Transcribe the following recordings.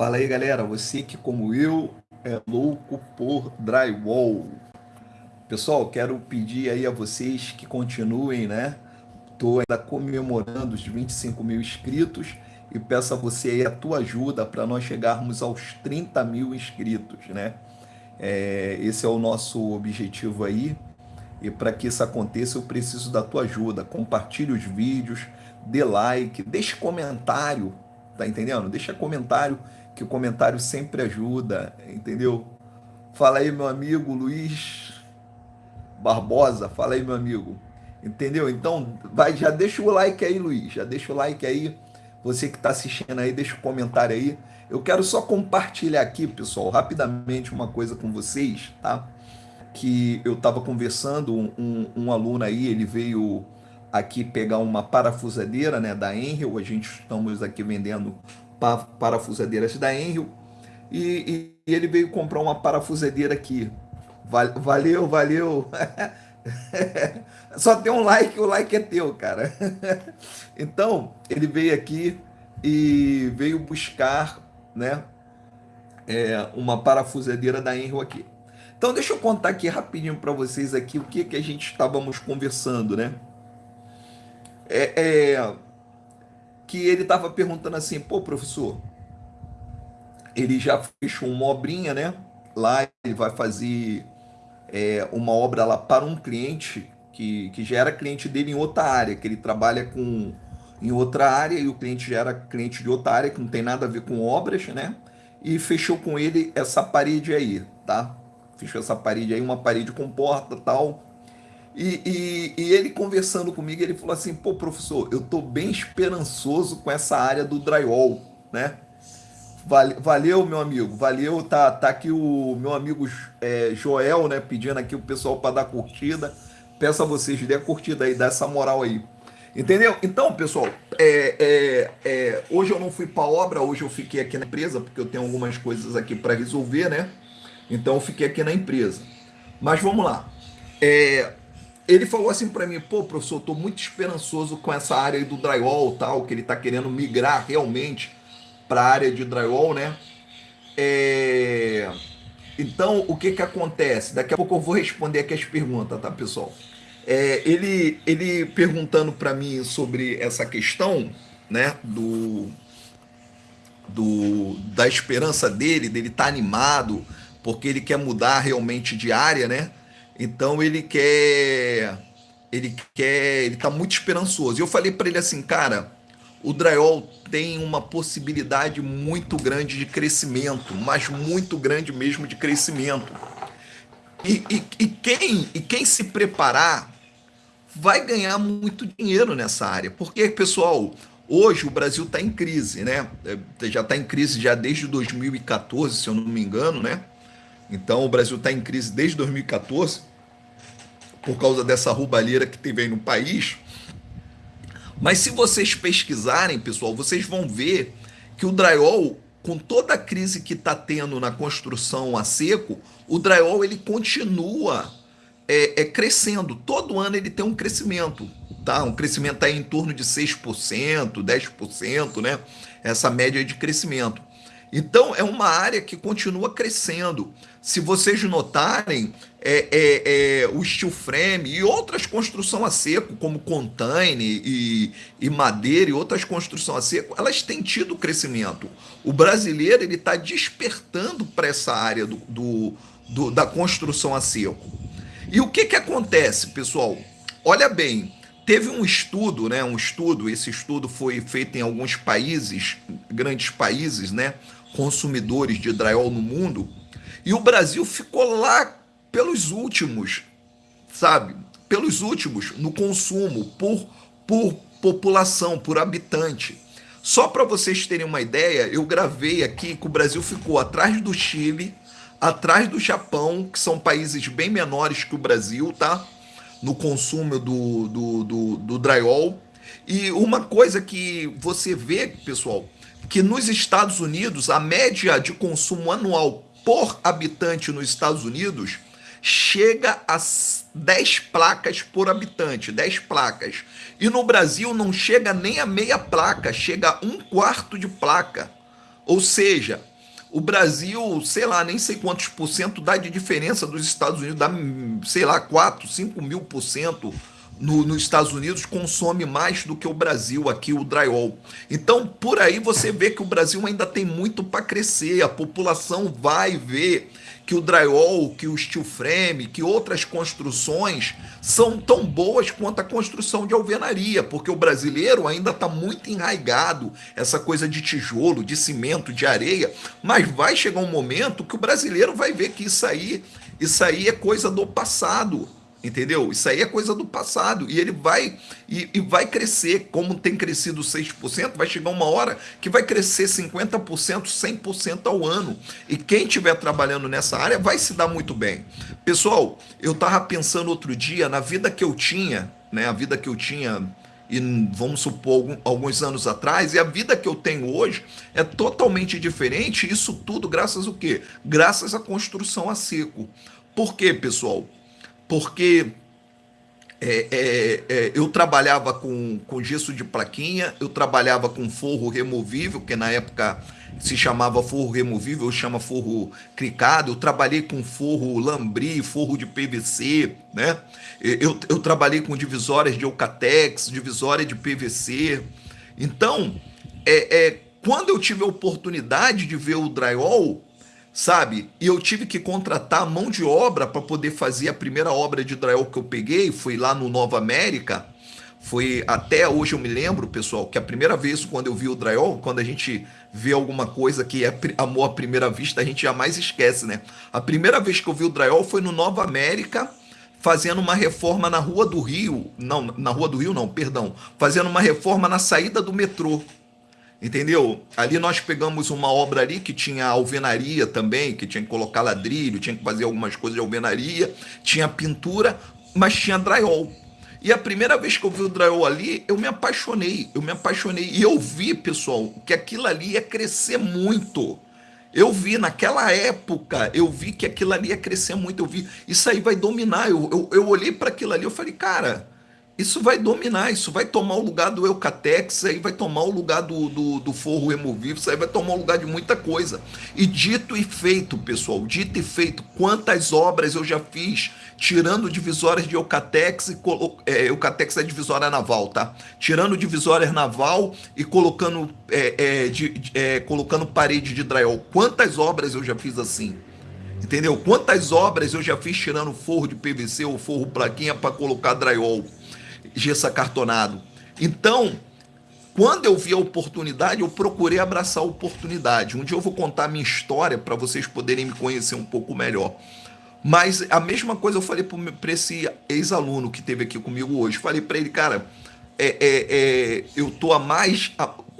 Fala aí galera, você que como eu é louco por drywall. Pessoal, quero pedir aí a vocês que continuem, né? Estou ainda comemorando os 25 mil inscritos e peço a você aí a tua ajuda para nós chegarmos aos 30 mil inscritos, né? É, esse é o nosso objetivo aí e para que isso aconteça eu preciso da tua ajuda. Compartilhe os vídeos, dê like, deixe comentário, tá entendendo? Deixa comentário que o comentário sempre ajuda, entendeu? Fala aí, meu amigo Luiz Barbosa, fala aí, meu amigo. Entendeu? Então, vai, já deixa o like aí, Luiz, já deixa o like aí. Você que está assistindo aí, deixa o comentário aí. Eu quero só compartilhar aqui, pessoal, rapidamente uma coisa com vocês, tá? Que eu estava conversando, um, um, aluno aí, ele veio aqui pegar uma parafusadeira, né, da Enel, a gente estamos aqui vendendo parafusadeiras da Enel e, e, ele veio comprar uma parafusadeira aqui. Valeu, valeu. Só tem um like, o like é teu, cara. Então, ele veio aqui e veio buscar, né, é, uma parafusadeira da Enel aqui. Então, deixa eu contar aqui rapidinho para vocês aqui o que que a gente estávamos conversando, né? É, é que ele estava perguntando assim, pô, professor, ele já fechou uma obrinha, né? Lá ele vai fazer é, uma obra lá para um cliente que, que já era cliente dele em outra área, que ele trabalha com em outra área e o cliente já era cliente de outra área que não tem nada a ver com obras, né? E fechou com ele essa parede aí, tá? Fechou essa parede aí, uma parede com porta tal, e, e, e, ele conversando comigo, ele falou assim, pô, professor, eu tô bem esperançoso com essa área do drywall, né? Valeu, meu amigo, valeu, tá, tá aqui o meu amigo é, Joel, né, pedindo aqui o pessoal para dar curtida. Peço a vocês, dê a curtida aí, dá essa moral aí. Entendeu? Então, pessoal, é, é, é, hoje eu não fui para obra, hoje eu fiquei aqui na empresa, porque eu tenho algumas coisas aqui para resolver, né? Então eu fiquei aqui na empresa. Mas vamos lá. É, ele falou assim para mim, pô, professor, estou muito esperançoso com essa área do drywall tal, que ele está querendo migrar realmente para a área de drywall, né? É... Então, o que que acontece? Daqui a pouco eu vou responder aqui as perguntas, tá, pessoal? É, ele, ele perguntando para mim sobre essa questão, né, do, do, da esperança dele, dele estar tá animado, porque ele quer mudar realmente de área, né? Então ele quer ele quer, ele tá muito esperançoso. E eu falei para ele assim, cara, o drywall tem uma possibilidade muito grande de crescimento, mas muito grande mesmo de crescimento. E, e, e, quem, e quem se preparar vai ganhar muito dinheiro nessa área. Porque, pessoal, hoje o Brasil está em crise, né? É, já está em crise já desde 2014, se eu não me engano, né? Então o Brasil está em crise desde 2014 por causa dessa roubalheira que teve aí no país. Mas se vocês pesquisarem, pessoal, vocês vão ver que o drywall, com toda a crise que está tendo na construção a seco, o drywall ele continua é, é, crescendo. Todo ano ele tem um crescimento, tá? Um crescento aí em torno de 6%, 10%, né? Essa média de crescimento. Então, é uma área que continua crescendo. Se vocês notarem, é, é, é, o steel frame e outras construções a seco, como container e, e madeira e outras construções a seco, elas têm tido crescimento. O brasileiro ele está despertando para essa área do, do, do, da construção a seco. E o que, que acontece, pessoal? Olha bem, teve um estudo, né? Um estudo, esse estudo foi feito em alguns países, grandes países, né? Consumidores de drywall no mundo, e o Brasil ficou lá pelos últimos, sabe? Pelos últimos no consumo por, por população, por habitante. Só para vocês terem uma ideia, eu gravei aqui que o Brasil ficou atrás do Chile, atrás do Japão, que são países bem menores que o Brasil, tá? No consumo do, do, do, do drywall. E uma coisa que você vê, pessoal, que nos Estados Unidos a média de consumo anual por habitante nos Estados Unidos chega a 10 placas por habitante, 10 placas. E no Brasil não chega nem a meia placa, chega a um quarto de placa. Ou seja, o Brasil, sei lá, nem sei quantos por cento dá de diferença dos Estados Unidos, dá, sei lá, 4, 5 mil por cento no, nos Estados Unidos consome mais do que o Brasil aqui, o drywall. Então, por aí você vê que o Brasil ainda tem muito para crescer, a população vai ver que o drywall, que o steel frame, que outras construções são tão boas quanto a construção de alvenaria, porque o brasileiro ainda está muito enraigado essa coisa de tijolo, de cimento, de areia, mas vai chegar um momento que o brasileiro vai ver que isso aí, isso aí é coisa do passado Entendeu? Isso aí é coisa do passado. E ele vai e, e, vai crescer. Como tem crescido 6%, vai chegar uma hora que vai crescer 50%, 100% ao ano. E quem estiver trabalhando nessa área vai se dar muito bem. Pessoal, eu estava pensando outro dia na vida que eu tinha, né? A vida que eu tinha, e vamos supor, alguns anos atrás, e a vida que eu tenho hoje é totalmente diferente. Isso tudo graças ao quê? Graças à construção a seco. Por quê, pessoal? Porque é, é, é, eu trabalhava com, com gesso de plaquinha, eu trabalhava com forro removível, que na época se chamava forro removível, chama forro cricado, eu trabalhei com forro lambri, forro de PVC, né? Eu, eu trabalhei com divisórias de Eucatex, divisória de PVC. Então, é, é, quando eu tive a oportunidade de ver o drywall, sabe? E eu tive que contratar mão de obra para poder fazer a primeira obra de drywall que eu peguei, foi lá no Nova América. Foi até hoje eu me lembro, pessoal, que a primeira vez quando eu vi o drywall, quando a gente vê alguma coisa que é amor à primeira vista, a gente jamais esquece, né? A primeira vez que eu vi o drywall foi no Nova América, fazendo uma reforma na Rua do Rio, não, na Rua do Rio não, perdão, fazendo uma reforma na saída do metrô. Entendeu? Ali nós pegamos uma obra ali que tinha alvenaria também, que tinha que colocar ladrilho, tinha que fazer algumas coisas de alvenaria, tinha pintura, mas tinha drywall. E a primeira vez que eu vi o drywall ali, eu me apaixonei, eu me apaixonei. E eu vi, pessoal, que aquilo ali ia crescer muito. Eu vi naquela época, eu vi que aquilo ali ia crescer muito. Eu vi, isso aí vai dominar. Eu, eu, eu olhei para aquilo ali, eu falei, cara, isso vai dominar, isso vai tomar o lugar do Eucatex, aí vai tomar o lugar do, do, do forro removível, isso aí vai tomar o lugar de muita coisa. E dito e feito, pessoal, dito e feito, quantas obras eu já fiz tirando divisórias de Eucatex, e é, Eucatex é divisória naval, tá? Tirando divisórias naval e colocando, é, é, de, é, colocando parede de drywall. Quantas obras eu já fiz assim? Entendeu? Quantas obras eu já fiz tirando forro de PVC ou forro plaquinha para colocar drywall? Gesso acartonado. Então, quando eu vi a oportunidade, eu procurei abraçar a oportunidade. Um dia eu vou contar minha história para vocês poderem me conhecer um pouco melhor. Mas a mesma coisa eu falei para esse ex-aluno que teve aqui comigo hoje. Falei para ele, cara, é, é, é, eu tô a mais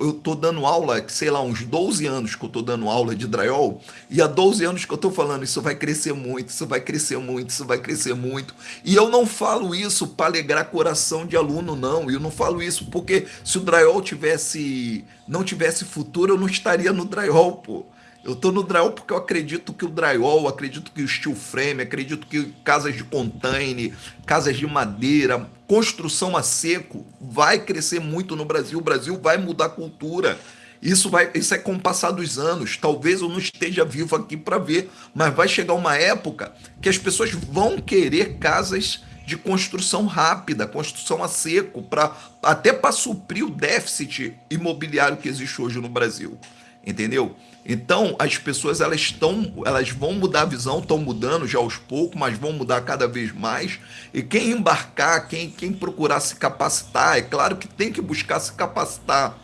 eu tô dando aula, sei lá, uns 12 anos que eu tô dando aula de drywall, e há 12 anos que eu tô falando, isso vai crescer muito, isso vai crescer muito, isso vai crescer muito. E eu não falo isso para alegrar coração de aluno, não. Eu não falo isso porque se o drywall tivesse não tivesse futuro, eu não estaria no drywall, pô. Eu tô no drywall porque eu acredito que o drywall, acredito que o steel frame, acredito que casas de container, casas de madeira, construção a seco vai crescer muito no Brasil. O Brasil vai mudar a cultura. Isso vai, isso é com o passar dos anos. Talvez eu não esteja vivo aqui para ver, mas vai chegar uma época que as pessoas vão querer casas de construção rápida, construção a seco, para até para suprir o déficit imobiliário que existe hoje no Brasil. Entendeu? Então, as pessoas elas estão, elas vão mudar a visão, estão mudando já aos poucos, mas vão mudar cada vez mais. E quem embarcar, quem, quem procurar se capacitar, é claro que tem que buscar se capacitar,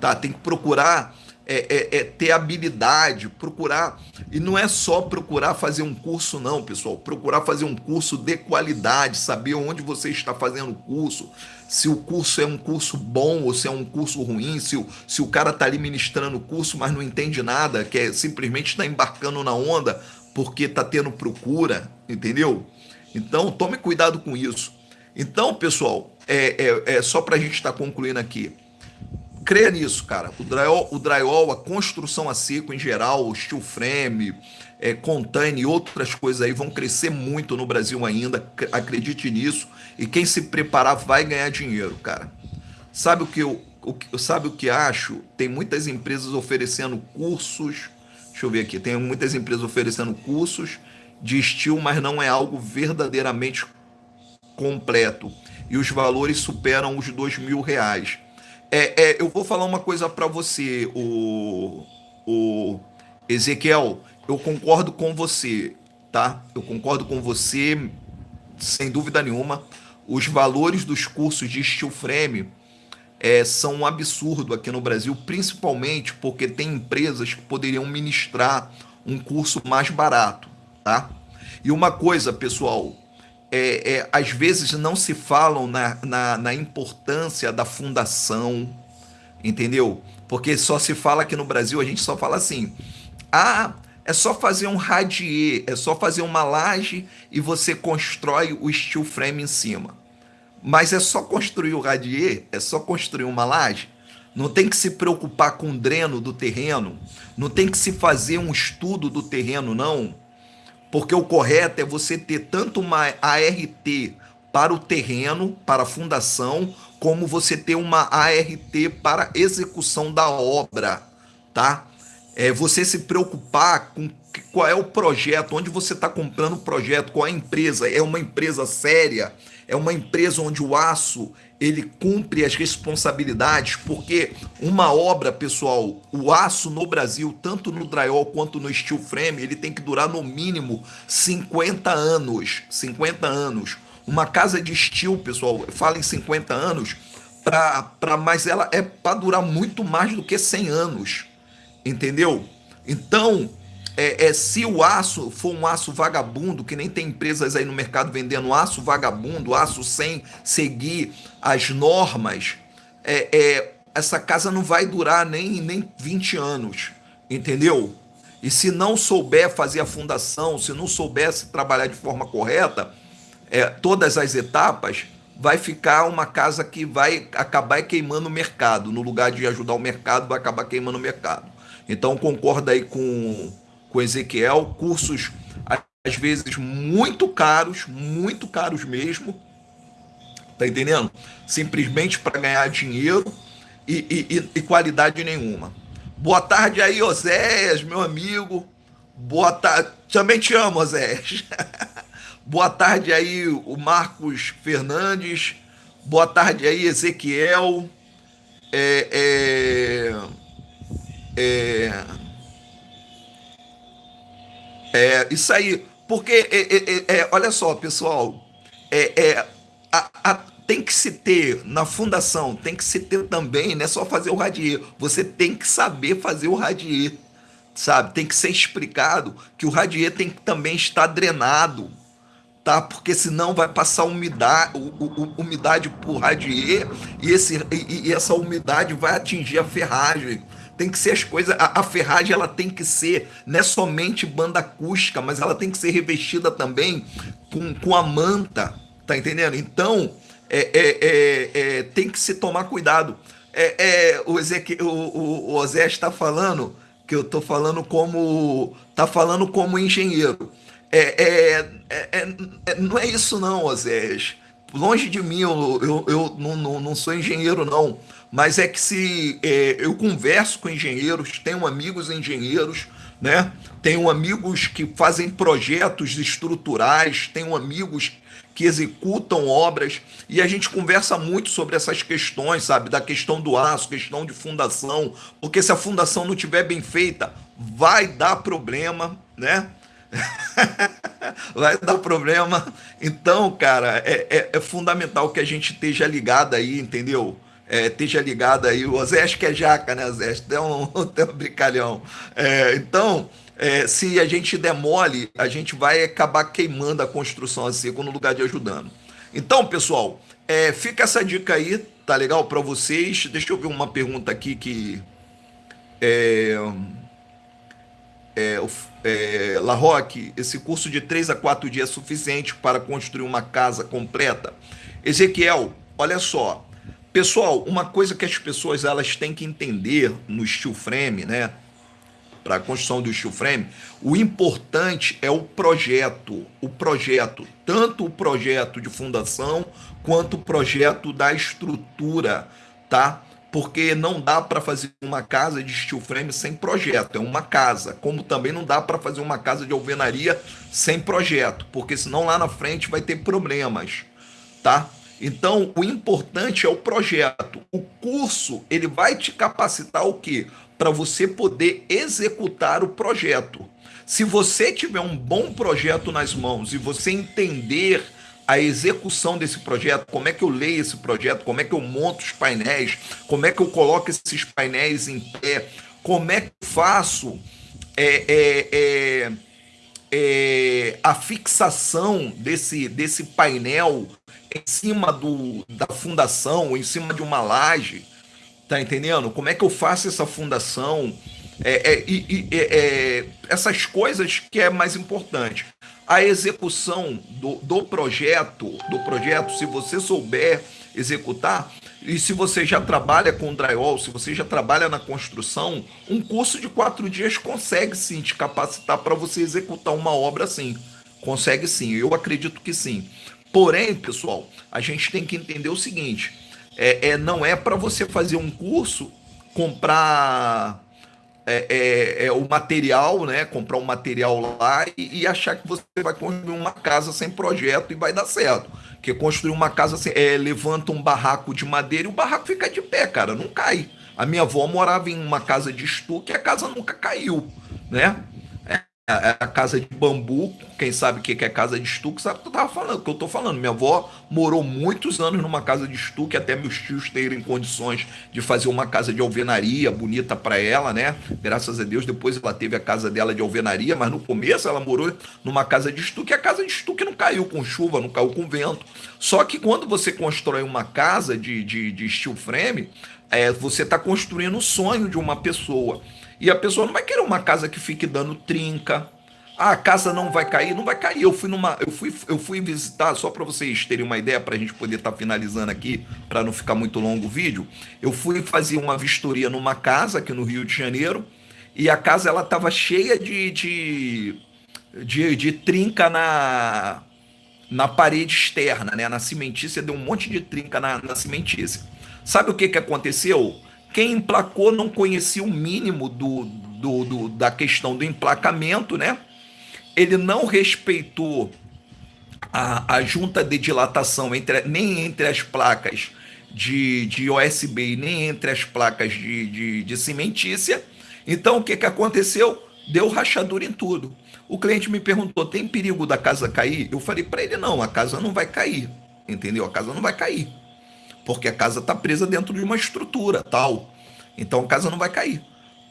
tá? Tem que procurar é, é, é, ter habilidade, procurar. E não é só procurar fazer um curso, não, pessoal. Procurar fazer um curso de qualidade, saber onde você está fazendo o curso, se o curso é um curso bom ou se é um curso ruim, se o, se o cara está ali ministrando o curso, mas não entende nada, que é simplesmente está embarcando na onda porque está tendo procura, entendeu? Então tome cuidado com isso. Então, pessoal, é, é, é só para a gente estar tá concluindo aqui creia nisso, cara. O drywall, o drywall, a construção a seco em geral, o steel frame, é, container e outras coisas aí vão crescer muito no Brasil ainda. Acredite nisso. E quem se preparar vai ganhar dinheiro, cara. Sabe o que eu, o, sabe o que acho? Tem muitas empresas oferecendo cursos. Deixa eu ver aqui. Tem muitas empresas oferecendo cursos de estilo, mas não é algo verdadeiramente completo. E os valores superam os dois mil reais. É, é, eu vou falar uma coisa para você, o, o Ezequiel. Eu concordo com você, tá? Eu concordo com você, sem dúvida nenhuma. Os valores dos cursos de steel frame é, são um absurdo aqui no Brasil, principalmente porque tem empresas que poderiam ministrar um curso mais barato, tá? E uma coisa, pessoal, é, é, às vezes não se falam na, na, na, importância da fundação, entendeu? Porque só se fala aqui no Brasil, a gente só fala assim, ah, é só fazer um radier, é só fazer uma laje e você constrói o steel frame em cima. Mas é só construir o radier, é só construir uma laje. Não tem que se preocupar com o dreno do terreno, não tem que se fazer um estudo do terreno, não. Porque o correto é você ter tanto uma ART para o terreno, para a fundação, como você ter uma ART para execução da obra, tá? É você se preocupar com qual é o projeto, onde você está comprando o projeto, qual é a empresa, é uma empresa séria, é uma empresa onde o aço ele cumpre as responsabilidades, porque uma obra, pessoal, o aço no Brasil, tanto no drywall quanto no steel frame, ele tem que durar no mínimo 50 anos, 50 anos. Uma casa de steel, pessoal, fala em 50 anos, pra, pra, mas ela é para durar muito mais do que 100 anos, entendeu? Então, é, é, se o aço for um aço vagabundo, que nem tem empresas aí no mercado vendendo aço vagabundo, aço sem seguir as normas, é, é, essa casa não vai durar nem, nem 20 anos, entendeu? E se não souber fazer a fundação, se não soubesse trabalhar de forma correta, é, todas as etapas, vai ficar uma casa que vai acabar queimando o mercado. No lugar de ajudar o mercado, vai acabar queimando o mercado. Então, concorda aí com com Ezequiel, cursos às vezes muito caros, muito caros mesmo, tá entendendo? Simplesmente para ganhar dinheiro e, e, e, qualidade nenhuma. Boa tarde aí, Oséias, meu amigo. Boa tarde. Também te amo, Oséias. Boa tarde aí, o Marcos Fernandes. Boa tarde aí, Ezequiel. É, é, é, é, isso aí, porque, é, é, é, é olha só, pessoal, é, é, a, a, tem que se ter, na fundação, tem que se ter também, não é só fazer o radier, você tem que saber fazer o radier, sabe? Tem que ser explicado que o radier tem que também estar drenado, tá? Porque senão vai passar umidade, umidade por radier e, esse, e, e essa umidade vai atingir a ferragem tem que ser as coisas. A, a, ferragem ela tem que ser não é somente banda acústica, mas ela tem que ser revestida também com, com a manta, tá entendendo? Então é, é, é, é tem que se tomar cuidado. É, é o, Ezequiel, o, o, o Osé está falando que eu estou falando como tá falando como engenheiro. É, não é isso não, Osés. Longe de mim, eu, eu, eu não, não, não sou engenheiro não mas é que se é, eu converso com engenheiros, tenho amigos engenheiros, né? Tenho amigos que fazem projetos estruturais, tenho amigos que executam obras e a gente conversa muito sobre essas questões, sabe? Da questão do aço, questão de fundação, porque se a fundação não tiver bem feita, vai dar problema, né? vai dar problema. Então, cara, é, é, é fundamental que a gente esteja ligado aí, entendeu? É, esteja ligado aí. O que é jaca, né, Zé? Tem um, tem um brincalhão. É, então, é, se a gente demole, a gente vai acabar queimando a construção assim, no lugar de ajudando. Então, pessoal, é, fica essa dica aí, tá legal para vocês? Deixa eu ver uma pergunta aqui que. É, é, é, La Roque, esse curso de 3 a 4 dias é suficiente para construir uma casa completa? Ezequiel, olha só, Pessoal, uma coisa que as pessoas elas têm que entender no steel frame, né? Para a construção do steel frame, o importante é o projeto, o projeto, tanto o projeto de fundação quanto o projeto da estrutura, tá? porque não dá para fazer uma casa de steel frame sem projeto, é uma casa. Como também não dá para fazer uma casa de alvenaria sem projeto, porque senão lá na frente vai ter problemas, tá? Então, o importante é o projeto. O curso, ele vai te capacitar o quê? Para você poder executar o projeto. Se você tiver um bom projeto nas mãos e você entender a execução desse projeto, como é que eu leio esse projeto, como é que eu monto os painéis, como é que eu coloco esses painéis em pé, como é que eu faço é, é, é, é, a fixação desse, desse painel em cima do, da fundação, em cima de uma laje, tá entendendo? Como é que eu faço essa fundação? É, é, é, essas coisas que é mais importante a execução do, do projeto, do projeto, se você souber executar, e se você já trabalha com drywall, se você já trabalha na construção, um curso de quatro dias consegue sim te capacitar para você executar uma obra assim. Consegue sim, eu acredito que sim. Porém, pessoal, a gente tem que entender o seguinte: é, é não é para você fazer um curso, comprar é, é, é, o material, né? Comprar um material lá e, e, achar que você vai construir uma casa sem projeto e vai dar certo. Porque construir uma casa sem, é, levanta um barraco de madeira e o barraco fica de pé, cara, não cai. A minha avó morava em uma casa de estuque e a casa nunca caiu, né? É a casa de bambu, quem sabe o que é casa de estuque, sabe o que eu tava falando, que eu tô falando. Minha avó morou muitos anos numa casa de estuque, até meus tios terem condições de fazer uma casa de alvenaria bonita para ela, né? Graças a Deus, depois ela teve a casa dela de alvenaria, mas no começo ela morou numa casa de estuque, e a casa de estuque não caiu com chuva, não caiu com vento. Só que quando você constrói uma casa de, de, de steel frame, é, você está construindo o sonho de uma pessoa. E a pessoa não vai querer uma casa que fique dando trinca. Ah, a casa não vai cair, não vai cair. Eu fui numa, eu fui, eu fui visitar só para vocês terem uma ideia para a gente poder estar tá finalizando aqui, para não ficar muito longo o vídeo. Eu fui fazer uma vistoria numa casa aqui no Rio de Janeiro e a casa ela estava cheia de, de, de, de trinca na na parede externa, né? Na cimentícia deu um monte de trinca na, na cimentícia. Sabe o que que aconteceu? Quem emplacou não conhecia o mínimo do, do, do, da questão do emplacamento, né? Ele não respeitou a, a junta de dilatação entre, nem entre as placas de, de OSB nem entre as placas de, de, de cimentícia. Então, o que, que aconteceu? Deu rachadura em tudo. O cliente me perguntou: tem perigo da casa cair? Eu falei para ele: não, a casa não vai cair. Entendeu? A casa não vai cair porque a casa está presa dentro de uma estrutura tal. Então a casa não vai cair.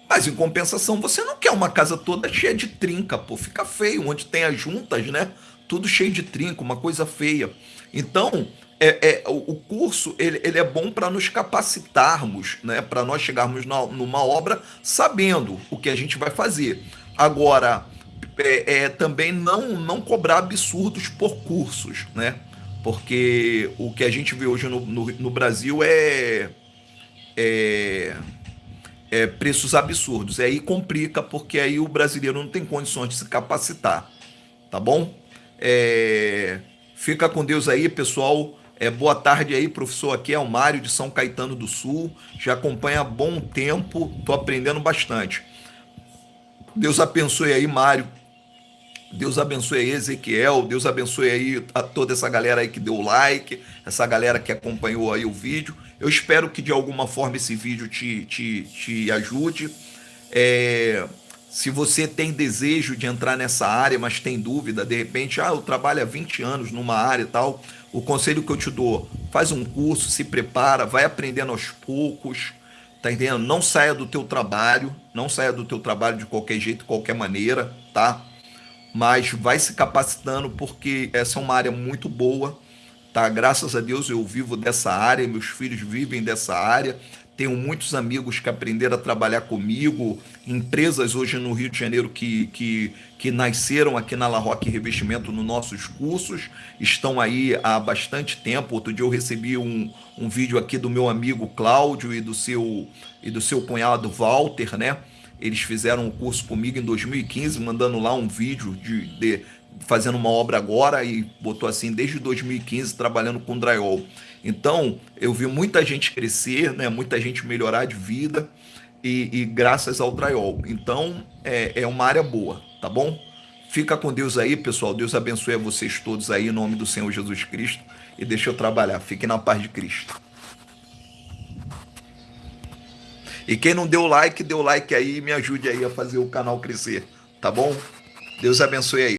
Mas em compensação, você não quer uma casa toda cheia de trinca, pô, fica feio, onde tem as juntas, né? Tudo cheio de trinca, uma coisa feia. Então, é, é o curso ele, ele é bom para nos capacitarmos, né? Para nós chegarmos na, numa obra sabendo o que a gente vai fazer. Agora, é, é, também não, não cobrar absurdos por cursos, né? Porque o que a gente vê hoje no, no, no Brasil é, é, é, preços absurdos. E aí complica, porque aí o brasileiro não tem condições de se capacitar. Tá bom? É, fica com Deus aí, pessoal. É, boa tarde aí, professor. Aqui é o Mário de São Caetano do Sul. Já acompanha há bom tempo, estou aprendendo bastante. Deus abençoe aí, Mário. Deus abençoe aí Ezequiel, Deus abençoe aí a toda essa galera aí que deu like, essa galera que acompanhou aí o vídeo. Eu espero que de alguma forma esse vídeo te, te, te ajude. É, se você tem desejo de entrar nessa área, mas tem dúvida, de repente, ah, eu trabalho há 20 anos numa área e tal, o conselho que eu te dou, faz um curso, se prepara, vai aprendendo aos poucos, tá entendendo? Não saia do teu trabalho, não saia do teu trabalho de qualquer jeito, qualquer maneira, tá? Mas vai se capacitando porque essa é uma área muito boa, tá? Graças a Deus eu vivo dessa área, meus filhos vivem dessa área. Tenho muitos amigos que aprenderam a trabalhar comigo, empresas hoje no Rio de Janeiro que, que, que nasceram aqui na La Roque Revestimento nos nossos cursos, estão aí há bastante tempo. Outro dia eu recebi um, um vídeo aqui do meu amigo Cláudio e do seu, e do seu cunhado Walter, né? Eles fizeram um curso comigo em 2015, mandando lá um vídeo de, de fazendo uma obra agora e botou assim desde 2015 trabalhando com drywall. Então, eu vi muita gente crescer, né? muita gente melhorar de vida e, e graças ao drywall. Então, é, é uma área boa, tá bom? Fica com Deus aí, pessoal. Deus abençoe a vocês todos aí, em nome do Senhor Jesus Cristo. E deixa eu trabalhar. Fiquem na paz de Cristo. E quem não deu like, deu like aí e me ajude aí a fazer o canal crescer, tá bom? Deus abençoe aí.